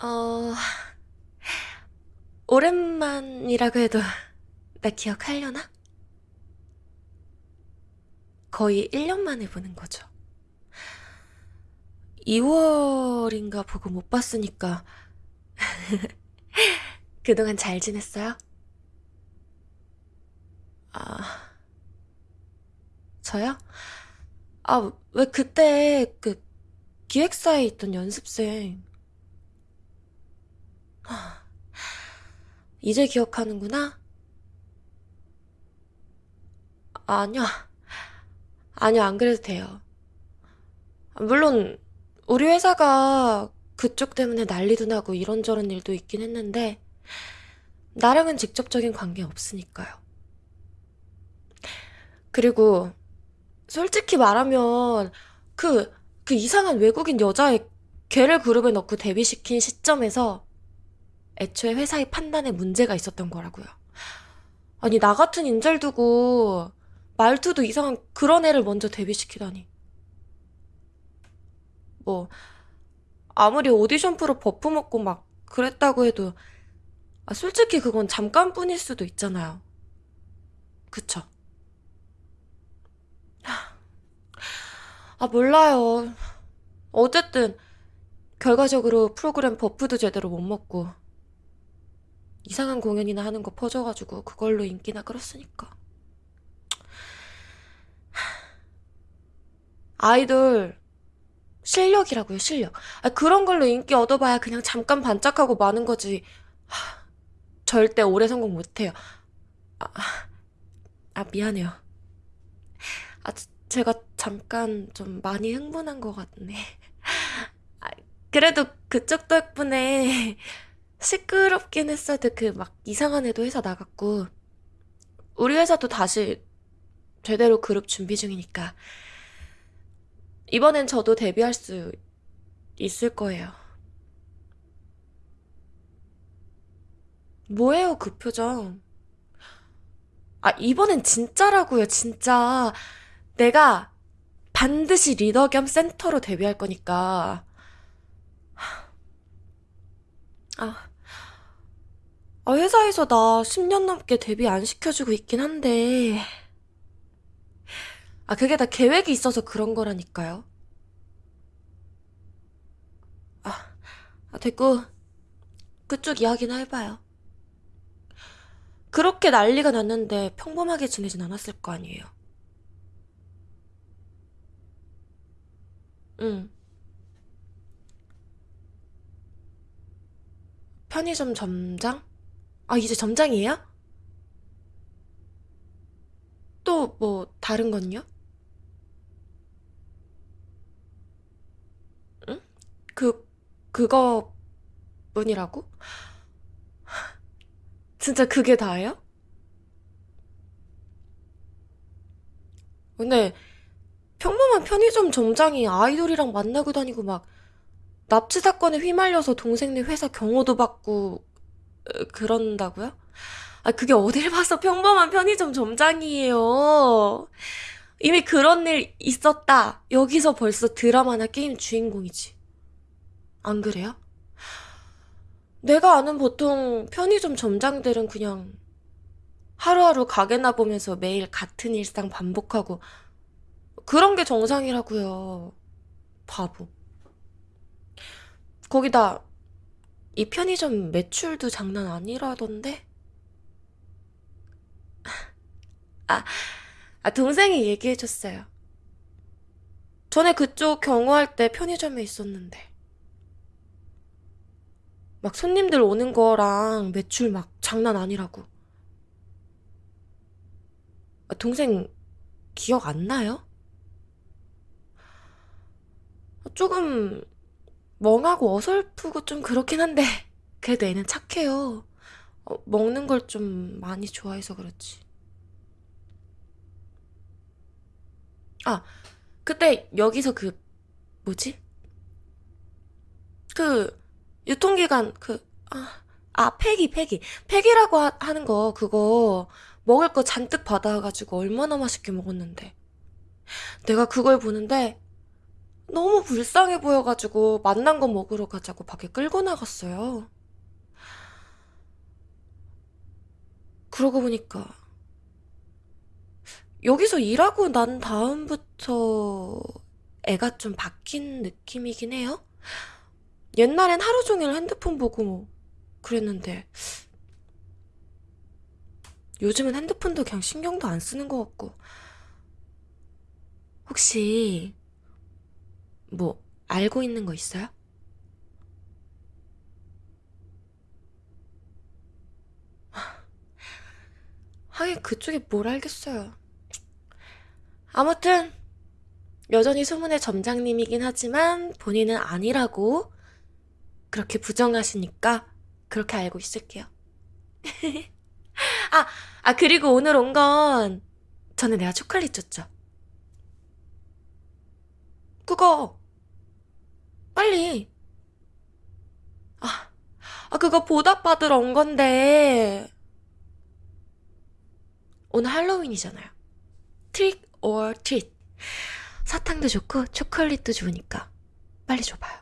어, 오랜만이라고 해도 나 기억하려나? 거의 1년 만에 보는 거죠. 2월인가 보고 못 봤으니까 그동안 잘 지냈어요? 아, 저요? 아, 왜 그때 그 기획사에 있던 연습생 이제 기억하는구나? 아니야. 아니야, 안 그래도 돼요. 물론 우리 회사가 그쪽 때문에 난리도 나고 이런저런 일도 있긴 했는데 나랑은 직접적인 관계 없으니까요. 그리고 솔직히 말하면 그, 그 이상한 외국인 여자애 걔를 그룹에 넣고 데뷔시킨 시점에서 애초에 회사의 판단에 문제가 있었던 거라고요. 아니, 나 같은 인재를 두고 말투도 이상한 그런 애를 먼저 데뷔시키다니. 뭐, 아무리 오디션 프로 buff 먹고 막 그랬다고 해도, 아, 솔직히 그건 잠깐뿐일 수도 있잖아요. 그쵸? 아, 몰라요. 어쨌든, 결과적으로 프로그램 buff도 제대로 못 먹고, 이상한 공연이나 하는 거 퍼져가지고, 그걸로 인기나 끌었으니까. 아이돌, 실력이라고요, 실력. 아, 그런 걸로 인기 얻어봐야 그냥 잠깐 반짝하고 마는 거지. 하, 절대 오래 성공 못해요. 아, 아, 미안해요. 아, 제- 제가 잠깐 좀 많이 흥분한 것 같네. 아, 그래도 그쪽 덕분에 시끄럽긴 했어도 그 막 이상한 애도 회사 나갔고, 우리 회사도 다시 제대로 그룹 준비 중이니까, 이번엔 저도 데뷔할 수 있을 거예요. 뭐예요, 그 표정? 아, 이번엔 진짜라고요, 진짜. 내가 반드시 리더 겸 센터로 데뷔할 거니까. 아, 아, 회사에서 나 10년 넘게 데뷔 안 시켜주고 있긴 한데. 아, 그게 다 계획이 있어서 그런 거라니까요. 아, 아, 됐고, 그쪽 이야기나 해봐요. 그렇게 난리가 났는데 평범하게 지내진 않았을 거 아니에요. 응. 편의점 점장? 아, 이제 점장이에요? 또 뭐, 다른 건요? 응? 그, 그거 뿐이라고? 진짜 그게 다예요? 근데 평범한 편의점 점장이 아이돌이랑 만나고 다니고 막 납치 사건에 휘말려서 동생네 회사 경호도 받고 으, 그런다고요? 아, 그게 어딜 봐서 평범한 편의점 점장이에요. 이미 그런 일 있었다. 여기서 벌써 드라마나 게임 주인공이지. 안 그래요? 내가 아는 보통 편의점 점장들은 그냥 하루하루 가게나 보면서 매일 같은 일상 반복하고 그런 게 정상이라고요. 바보. 거기다 이 편의점 매출도 장난 아니라던데? 아, 아, 동생이 얘기해줬어요. 전에 그쪽 경호할 때 편의점에 있었는데. 막 손님들 오는 거랑 매출 막 장난 아니라고. 아, 동생 기억 안 나요? 조금 멍하고 어설프고 좀 그렇긴 한데, 그래도 애는 착해요. 어, 먹는 걸 좀 많이 좋아해서 그렇지. 아, 그때 여기서 그, 뭐지? 그, 유통기간, 그, 아, 아, 폐기, 폐기. 폐기라고 하, 하는 거, 그거, 먹을 거 잔뜩 받아가지고 얼마나 맛있게 먹었는데. 내가 그걸 보는데, 너무 불쌍해 보여가지고 만난 거 먹으러 가자고 밖에 끌고 나갔어요. 그러고 보니까 여기서 일하고 난 다음부터 애가 좀 바뀐 느낌이긴 해요. 옛날엔 하루 종일 핸드폰 보고 뭐 그랬는데 요즘은 핸드폰도 그냥 신경도 안 쓰는 것 같고 혹시 뭐 알고 있는 거 있어요? 하긴 그쪽이 뭘 알겠어요. 아무튼 여전히 소문의 점장님이긴 하지만 본인은 아니라고 그렇게 부정하시니까 그렇게 알고 있을게요. 아, 아 그리고 오늘 온 건 전에 내가 초콜릿 줬죠. 그거 빨리. 아, 아 그거 보답받으러 온 건데 오늘 할로윈이잖아요. trick or treat. 사탕도 좋고 초콜릿도 좋으니까 빨리 줘봐요.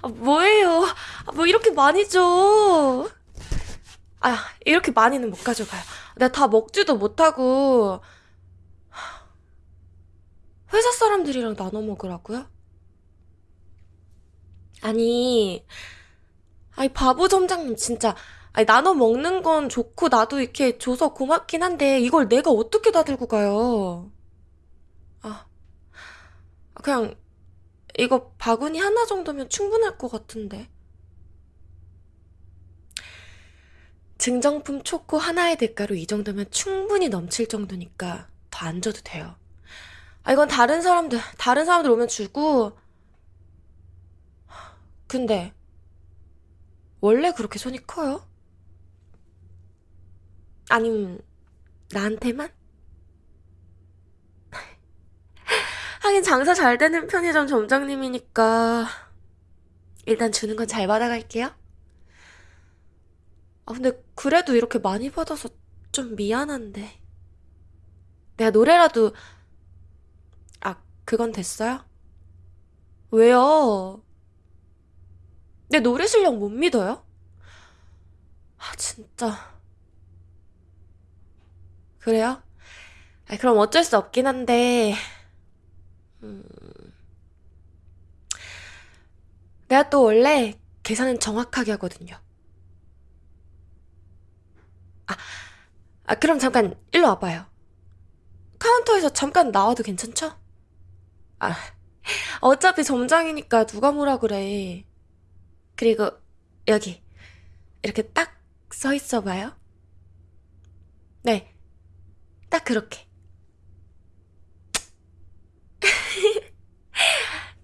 아, 뭐예요? 아, 뭐 이렇게 많이 줘? 아, 이렇게 많이는 못 가져가요. 내가 다 먹지도 못하고 회사 사람들이랑 나눠 먹으라고요? 아니, 아니 바보 점장님 진짜 아니 나눠 먹는 건 좋고 나도 이렇게 줘서 고맙긴 한데 이걸 내가 어떻게 다 들고 가요? 아, 그냥 이거 바구니 하나 정도면 충분할 것 같은데. 증정품 초코 하나의 대가로 이 정도면 충분히 넘칠 정도니까 더 안 줘도 돼요. 아, 이건 다른 사람들, 다른 사람들 오면 주고. 근데, 원래 그렇게 손이 커요? 아님, 나한테만? 하긴 장사 잘 되는 편의점 점장님이니까 일단 주는 건 잘 받아갈게요. 아, 근데 그래도 이렇게 많이 받아서 좀 미안한데. 내가 노래라도, 아, 그건 됐어요? 왜요? 내 노래 실력 못 믿어요? 아, 진짜. 그래요? 아, 그럼 어쩔 수 없긴 한데, 음, 내가 또 원래 계산은 정확하게 하거든요. 아, 그럼 잠깐 일로 와봐요. 카운터에서 잠깐 나와도 괜찮죠? 아, 어차피 점장이니까 누가 뭐라 그래. 그리고 여기 이렇게 딱 서 있어 봐요. 네, 딱 그렇게.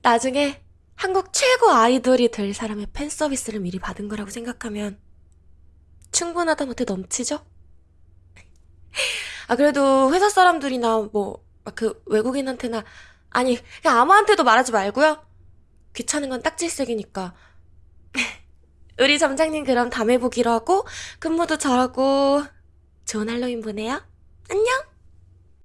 나중에 한국 최고 아이돌이 될 사람의 팬 서비스를 미리 받은 거라고 생각하면 충분하다 못해 넘치죠? 아, 그래도 회사 사람들이나 뭐, 막그 외국인한테나, 아니, 그냥 아무한테도 말하지 말고요. 귀찮은 건 딱질색이니까. 우리 점장님 그럼 다음에 보기로 하고, 근무도 잘하고, 좋은 할로윈 보내요. 안녕!